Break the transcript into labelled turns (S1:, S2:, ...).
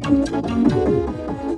S1: どうも。